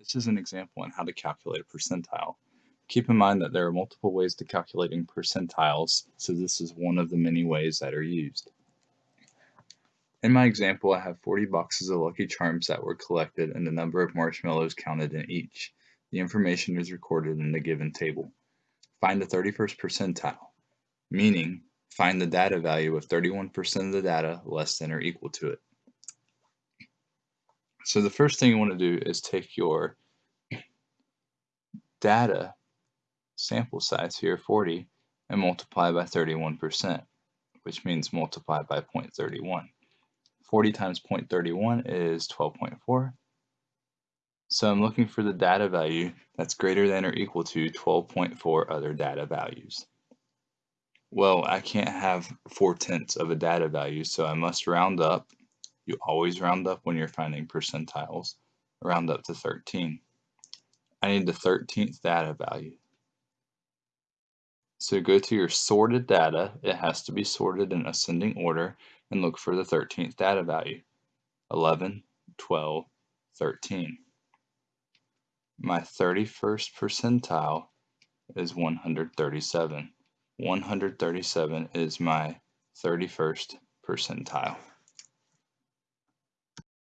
This is an example on how to calculate a percentile. Keep in mind that there are multiple ways to calculating percentiles, so this is one of the many ways that are used. In my example, I have 40 boxes of Lucky Charms that were collected and the number of marshmallows counted in each. The information is recorded in the given table. Find the 31st percentile, meaning find the data value of 31% of the data less than or equal to it. So the first thing you want to do is take your data sample size here, 40, and multiply by 31%, which means multiply by 0.31. 40 times 0.31 is 12.4. So I'm looking for the data value that's greater than or equal to 12.4 other data values. Well, I can't have 4 tenths of a data value, so I must round up. You always round up when you're finding percentiles. Round up to 13. I need the 13th data value. So go to your sorted data. It has to be sorted in ascending order and look for the 13th data value. 11, 12, 13. My 31st percentile is 137. 137 is my 31st percentile.